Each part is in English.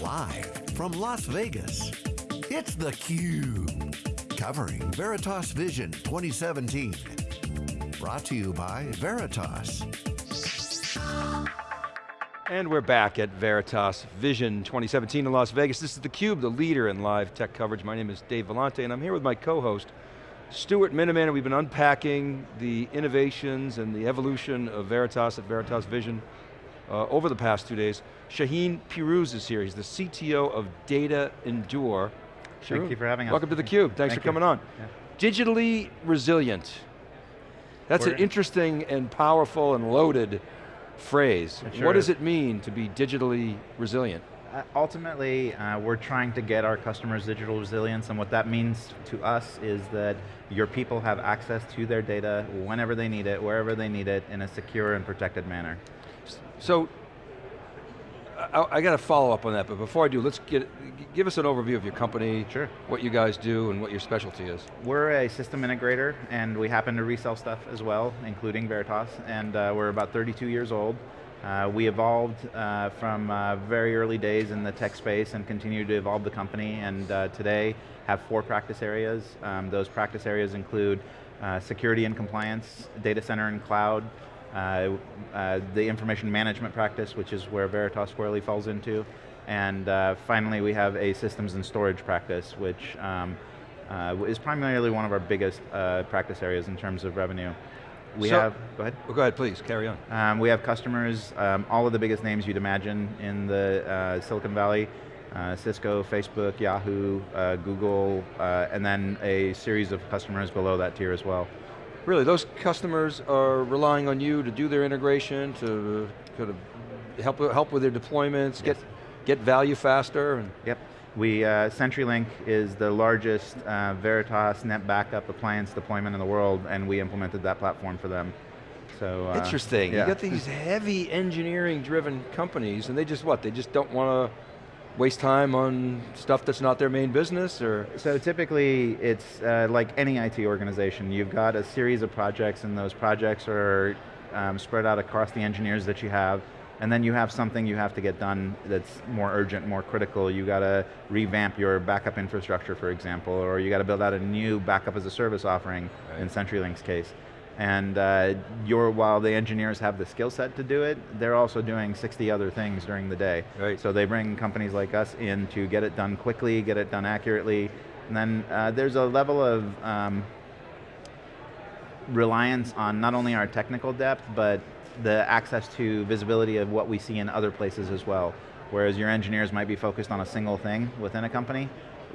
Live from Las Vegas, it's theCUBE. Covering Veritas Vision 2017. Brought to you by Veritas. And we're back at Veritas Vision 2017 in Las Vegas. This is theCUBE, the leader in live tech coverage. My name is Dave Vellante and I'm here with my co-host, Stuart Miniman, and we've been unpacking the innovations and the evolution of Veritas at Veritas Vision uh, over the past two days. Shaheen Pirouz is here. He's the CTO of Data Endure. Thank you for having us. Welcome to theCUBE. Thanks Thank for you. coming on. Yeah. Digitally resilient. That's an We're- interesting and powerful and loaded phrase. Sure what does is. it mean to be digitally resilient? Uh, ultimately, uh, we're trying to get our customers digital resilience, and what that means to us is that your people have access to their data whenever they need it, wherever they need it, in a secure and protected manner. So, I, I got to follow up on that, but before I do, let's get, give us an overview of your company, Sure. what you guys do, and what your specialty is. We're a system integrator, and we happen to resell stuff as well, including Veritas, and uh, we're about 32 years old. Uh, we evolved uh, from uh, very early days in the tech space and continue to evolve the company, and uh, today have four practice areas. Um, those practice areas include uh, security and compliance, data center and cloud, uh, uh, the information management practice, which is where Veritas squarely falls into, and uh, finally we have a systems and storage practice, which um, uh, is primarily one of our biggest uh, practice areas in terms of revenue. We So- have, go ahead. Well, go ahead, please, carry on. Um, we have customers, um, all of the biggest names you'd imagine in the uh, Silicon Valley, uh, Cisco, Facebook, Yahoo, uh, Google, uh, and then a series of customers below that tier as well. Really, those customers are relying on you to do their integration, to kind of help, help with their deployments, get, get value faster, and Yep. We, uh, CenturyLink is the largest uh, Veritas NetBackup appliance deployment in the world, and we implemented that platform for them. So uh, Interesting. yeah. You got these heavy engineering driven companies and they just what? They just don't want to waste time on stuff that's not their main business or? So typically, it's uh, like any IT organization. You've got a series of projects, and those projects are um, spread out across the engineers that you have. And then you have something you have to get done that's more urgent, more critical. You got to revamp your backup infrastructure, for example, or you got to build out a new backup as a service offering in Right. CenturyLink's case. And uh, you're, while the engineers have the skill set to do it, they're also doing 60 other things during the day. Right. So they bring companies like us in to get it done quickly, get it done accurately, and then uh, there's a level of um, reliance on not only our technical depth, but the access to visibility of what we see in other places as well. Whereas your engineers might be focused on a single thing within a company,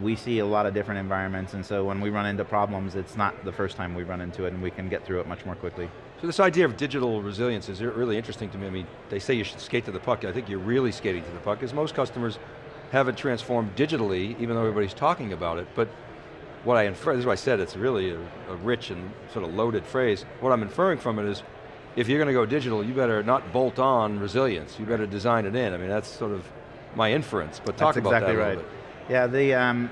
we see a lot of different environments, and so when we run into problems, it's not the first time we run into it, and we can get through it much more quickly. So this idea of digital resilience is really interesting to me. I mean, they say you should skate to the puck. I think you're really skating to the puck because most customers haven't transformed digitally, even though everybody's talking about it. But what I infer, this is why I said it's really a, a rich and sort of loaded phrase. What I'm inferring from it is, if you're going to go digital, you better not bolt on resilience. You better design it in. I mean, that's sort of my inference, but talk That's about exactly that a right. little bit. Yeah, the um,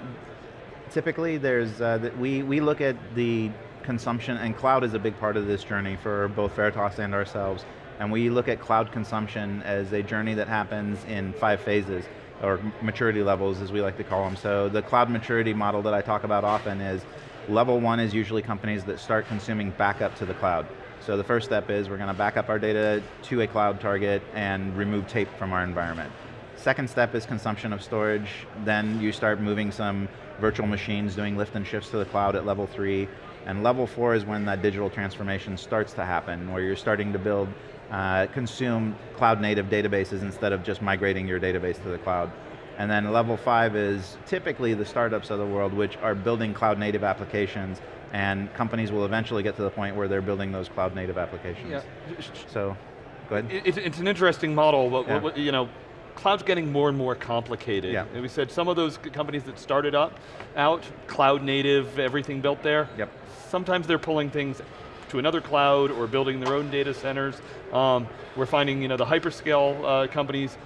typically there's uh, the, we we look at the consumption and cloud is a big part of this journey for both Veritas and ourselves, and we look at cloud consumption as a journey that happens in five phases or maturity levels as we like to call them. So the cloud maturity model that I talk about often is level one is usually companies that start consuming backup to the cloud. So the first step is we're going to back up our data to a cloud target and remove tape from our environment. Second step is consumption of storage. Then you start moving some virtual machines, doing lift and shifts to the cloud at level three. And level four is when that digital transformation starts to happen, where you're starting to build, uh, consume cloud native databases instead of just migrating your database to the cloud. And then level five is typically the startups of the world which are building cloud native applications and companies will eventually get to the point where they're building those cloud native applications. Yeah. So, go ahead. It- It's, an interesting model, but Yeah. what- you know, cloud's getting more and more complicated. Yeah. And we said some of those companies that started up, out, cloud native, everything built there, Yep. sometimes they're pulling things to another cloud or building their own data centers. Um, we're finding you know, the hyperscale uh, companies,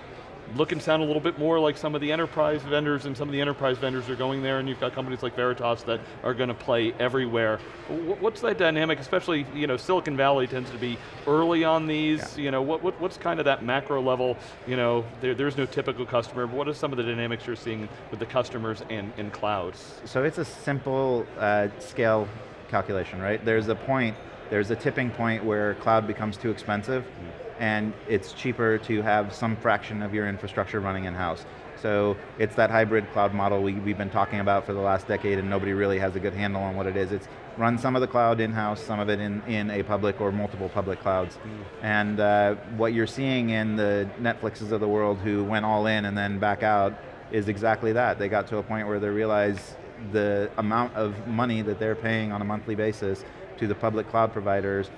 look and sound a little bit more like some of the enterprise vendors and some of the enterprise vendors are going there and you've got companies like Veritas that are going to play everywhere. What's that dynamic, especially, you know, Silicon Valley tends to be early on these, yeah. you know, what, what, what's kind of that macro level, you know, there, there's no typical customer, but what are some of the dynamics you're seeing with the customers and, and clouds? So it's a simple uh, scale calculation, right? There's a point, there's a tipping point where cloud becomes too expensive, mm and it's cheaper to have some fraction of your infrastructure running in-house. So it's that hybrid cloud model we, have been talking about for the last decade and nobody really has a good handle on what it is. It's run some of the cloud in-house, some of it in, in a public or multiple public clouds. Mm. And uh, what you're seeing in the Netflixes of the world who went all in and then back out is exactly that. They got to a point where they realize the amount of money that they're paying on a monthly basis to the public cloud providers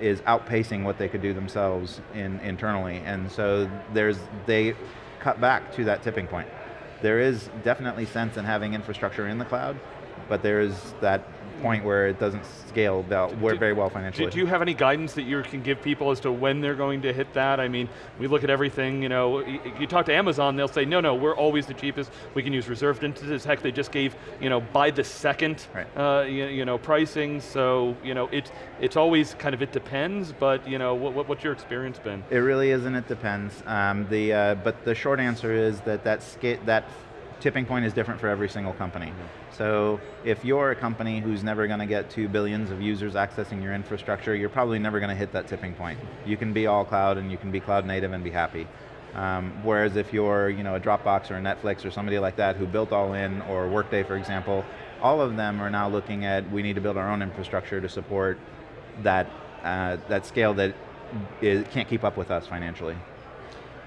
is outpacing what they could do themselves in, internally. And so there's, they cut back to that tipping point. There is definitely sense in having infrastructure in the cloud, but there's that point where it doesn't scale well, very well financially. Do, you have any guidance that you can give people as to when they're going to hit that? I mean, we look at everything, you know, you, you talk to Amazon, they'll say, no, no, we're always the cheapest, we can use reserved instances, heck, they just gave, you know, by the second, right. uh, you, you, know, pricing, so, you know, it's, it's always kind of, it depends, but, you know, what, what's your experience been? It really isn't, it depends. Um, the, uh, but the short answer is that that, that tipping point is different for every single company. Mm -hmm. So if you're a company who's never going to get to billions of users accessing your infrastructure, you're probably never going to hit that tipping point. You can be all cloud and you can be cloud native and be happy. Um, whereas if you're you know, a Dropbox or a Netflix or somebody like that who built all in, or Workday for example, all of them are now looking at, we need to build our own infrastructure to support that, uh, that scale that is, can't keep up with us financially.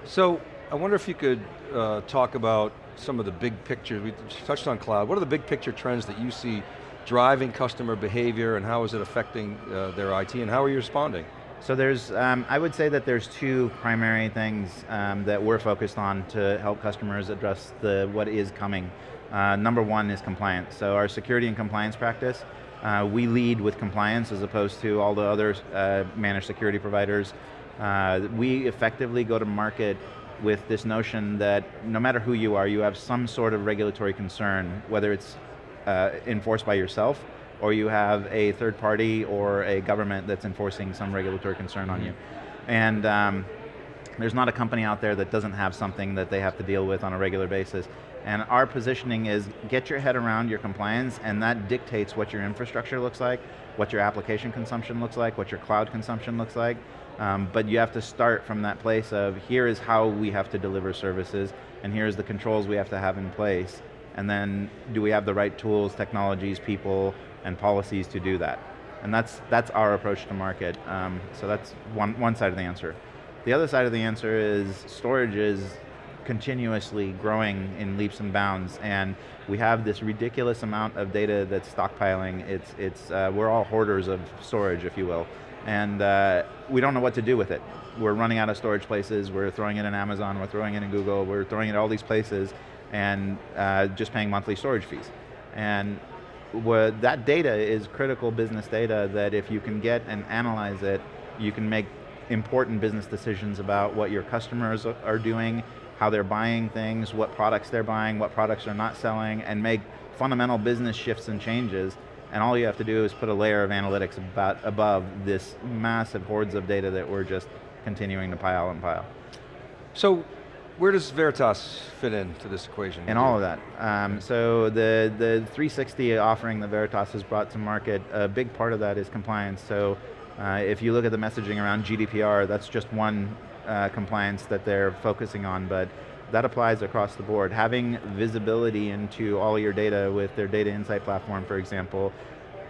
So, I wonder if you could uh, talk about some of the big pictures, we touched on cloud, what are the big picture trends that you see driving customer behavior and how is it affecting uh, their IT and how are you responding? So there's, um, I would say that there's two primary things um, that we're focused on to help customers address the what is coming. Uh, number one is compliance. So our security and compliance practice, uh, we lead with compliance as opposed to all the other uh, managed security providers. Uh, we effectively go to market with this notion that no matter who you are, you have some sort of regulatory concern, whether it's uh, enforced by yourself, or you have a third party or a government that's enforcing some regulatory concern mm -hmm. on you. Mm-hmm. And um, there's not a company out there that doesn't have something that they have to deal with on a regular basis. And our positioning is get your head around your compliance and that dictates what your infrastructure looks like, what your application consumption looks like, what your cloud consumption looks like, um, but you have to start from that place of here is how we have to deliver services and here's the controls we have to have in place. And then do we have the right tools, technologies, people, and policies to do that? And that's, that's our approach to market. Um, so that's one, one side of the answer. The other side of the answer is storage is continuously growing in leaps and bounds and we have this ridiculous amount of data that's stockpiling. It's, it's, uh, we're all hoarders of storage, if you will and uh, we don't know what to do with it. We're running out of storage places, we're throwing it in Amazon, we're throwing it in Google, we're throwing it all these places, and uh, just paying monthly storage fees. And that data is critical business data that if you can get and analyze it, you can make important business decisions about what your customers are doing, how they're buying things, what products they're buying, what products they're not selling, and make fundamental business shifts and changes and all you have to do is put a layer of analytics about, above this massive hoards of data that we're just continuing to pile and pile. So, where does Veritas fit into this equation? In all of that. Um, so the, the 360 offering that Veritas has brought to market, a big part of that is compliance. So uh, if you look at the messaging around GDPR, that's just one uh, compliance that they're focusing on, but that applies across the board. Having visibility into all your data with their data insight platform, for example,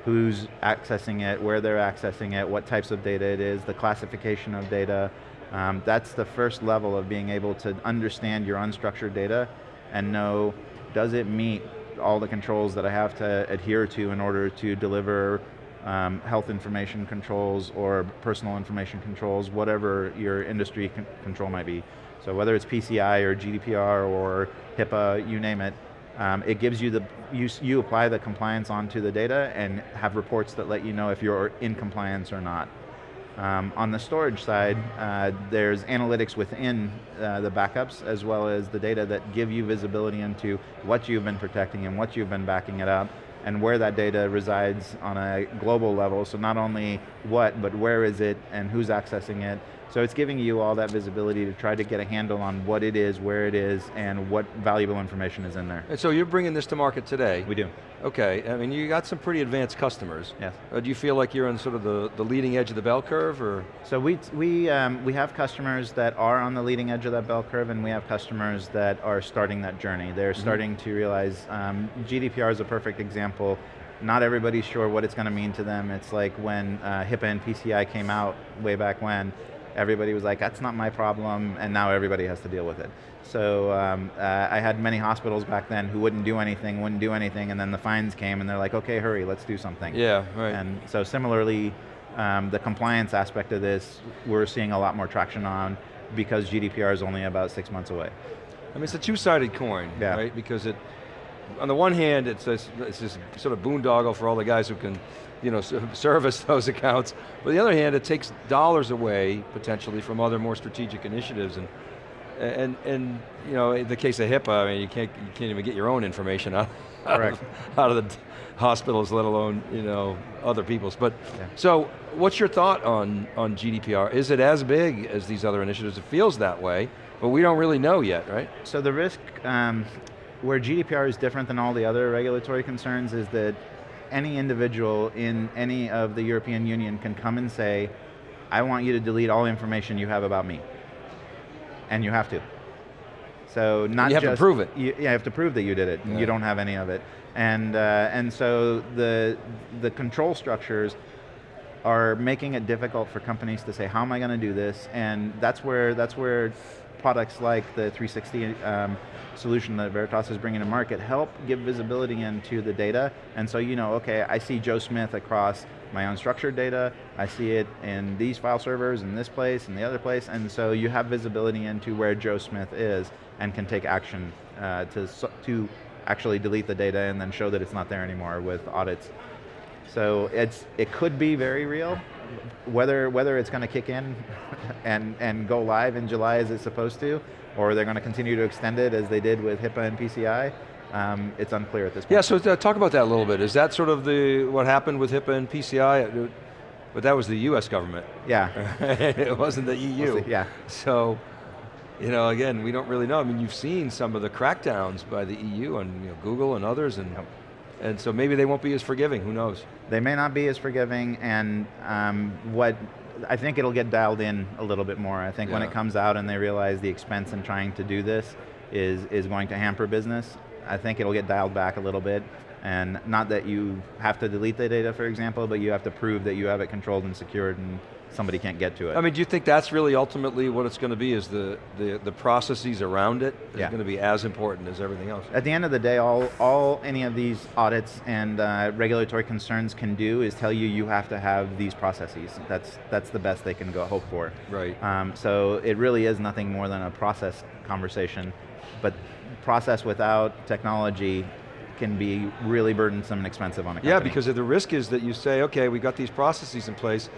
who's accessing it, where they're accessing it, what types of data it is, the classification of data. Um, that's the first level of being able to understand your unstructured data and know, does it meet all the controls that I have to adhere to in order to deliver um, health information controls or personal information controls, whatever your industry con control might be. So whether it's PCI or GDPR or HIPAA, you name it, um, it gives you the, you, you apply the compliance onto the data and have reports that let you know if you're in compliance or not. Um, on the storage side, uh, there's analytics within uh, the backups as well as the data that give you visibility into what you've been protecting and what you've been backing it up and where that data resides on a global level. So not only what, but where is it and who's accessing it. So it's giving you all that visibility to try to get a handle on what it is, where it is, and what valuable information is in there. And so you're bringing this to market today. We do. Okay, I mean you got some pretty advanced customers. Yes. Uh, do you feel like you're on sort of the, the leading edge of the bell curve or? So we, we, um, we have customers that are on the leading edge of that bell curve and we have customers that are starting that journey. They're Mm-hmm. starting to realize, um, GDPR is a perfect example. Not everybody's sure what it's going to mean to them. It's like when uh, HIPAA and PCI came out way back when, everybody was like, that's not my problem, and now everybody has to deal with it. So um, uh, I had many hospitals back then who wouldn't do anything, wouldn't do anything, and then the fines came and they're like, okay, hurry, let's do something. Yeah, right. And so similarly, um, the compliance aspect of this, we're seeing a lot more traction on because GDPR is only about six months away. I mean, it's a two-sided coin, Yeah. right? Because it, on the one hand, it's this, it's this sort of boondoggle for all the guys who can, you know, service those accounts. But on the other hand, it takes dollars away, potentially, from other more strategic initiatives. And, and, and you know, in the case of HIPAA, I mean, you can't, you can't even get your own information out, out, of, out of the hospitals, let alone, you know, other people's. But, Yeah. so, what's your thought on, on GDPR? Is it as big as these other initiatives? It feels that way, but we don't really know yet, right? So the risk, um, where GDPR is different than all the other regulatory concerns is that any individual in any of the European Union can come and say, I want you to delete all information you have about me. And you have to. So not You have to prove it. You, yeah, you have to prove that you did it. Yeah. You don't have any of it. And, uh, and so the, the control structures are making it difficult for companies to say, how am I going to do this? And that's where, that's where products like the 360 um, solution that Veritas is bringing to market help give visibility into the data. And so you know, okay, I see Joe Smith across my unstructured data, I see it in these file servers, in this place, in the other place, and so you have visibility into where Joe Smith is and can take action uh, to, to actually delete the data and then show that it's not there anymore with audits. So it's it could be very real. Whether whether it's going to kick in and and go live in July as it's supposed to, or they're going to continue to extend it as they did with HIPAA and PCI, um, it's unclear at this point. Yeah, so uh, talk about that a little bit. Is that sort of the what happened with HIPAA and PCI? Uh, But that was the US government. Yeah. it wasn't the EU. We'll yeah. So, you know, again, we don't really know. I mean, you've seen some of the crackdowns by the EU on you know, Google and others, and, Yep. and so maybe they won't be as forgiving, who knows? They may not be as forgiving, and um, what I think it'll get dialed in a little bit more. I think when it comes out and they realize the expense in trying to do this is is going to hamper business, I think it'll get dialed back a little bit. And not that you have to delete the data, for example, but you have to prove that you have it controlled and secured, and somebody can't get to it. I mean, do you think that's really ultimately what it's going to be, is the, the, the processes around it is Yeah. going to be as important as everything else? At the end of the day, all, all any of these audits and uh, regulatory concerns can do is tell you you have to have these processes. That's, that's the best they can go hope for. Right. Um, so it really is nothing more than a process conversation, but process without technology can be really burdensome and expensive on a company. Yeah, because the risk is that you say, okay, we've got these processes in place,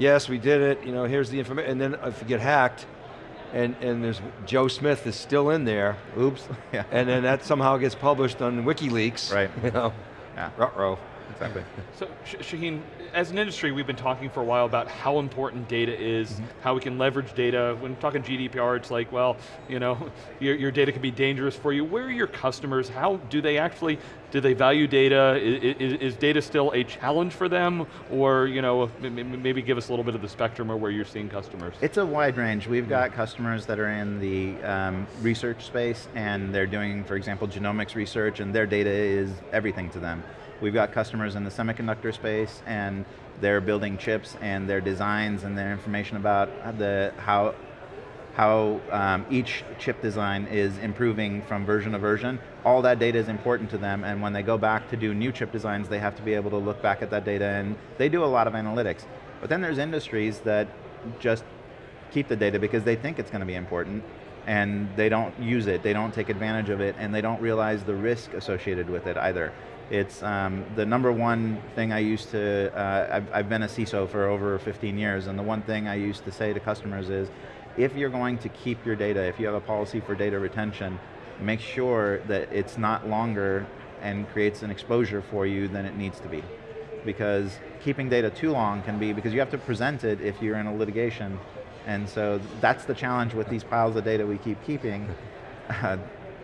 yes, we did it, you know, here's the information, and then if you get hacked, and, and there's Joe Smith is still in there, Oops, yeah, and then that somehow gets published on WikiLeaks. Right. You know, yeah, ruh-roh. exactly. So, Shaheen, as an industry, we've been talking for a while about how important data is, how we can leverage data. When talking GDPR, it's like, well, you know, your, your data can be dangerous for you. Where are your customers? How do they actually, do they value data? Is, is data still a challenge for them? Or, you know, maybe give us a little bit of the spectrum of where you're seeing customers. It's a wide range. We've got customers that are in the um, research space and they're doing, for example, genomics research and their data is everything to them. We've got customers in the semiconductor space and they're building chips and their designs and their information about the how how um, each chip design is improving from version to version. All that data is important to them and when they go back to do new chip designs, they have to be able to look back at that data and they do a lot of analytics. But then there's industries that just keep the data because they think it's going to be important and they don't use it, they don't take advantage of it, and they don't realize the risk associated with it either. It's um, the number one thing I used to, uh, I've, I've been a CISO for over 15 years, and the one thing I used to say to customers is, if you're going to keep your data, if you have a policy for data retention, make sure that it's not longer and creates an exposure for you than it needs to be. Because keeping data too long can be, because you have to present it if you're in a litigation, and so that's the challenge with these piles of data we keep keeping.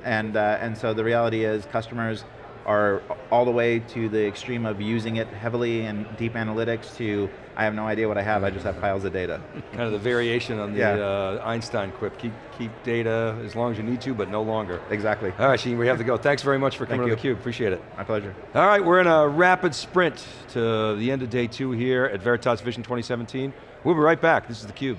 And, uh, and so the reality is customers are all the way to the extreme of using it heavily in deep analytics to, I have no idea what I have, I just have piles of data. Kind of the variation on the Yeah. uh, Einstein quip. Keep, keep data as long as you need to, but no longer. exactly, All right, Sheen, we have to go. Thanks very much for coming Thank to you. theCUBE, appreciate it. my pleasure. All right, we're in a rapid sprint to the end of day two here at Veritas Vision 2017. We'll be right back, this is theCUBE.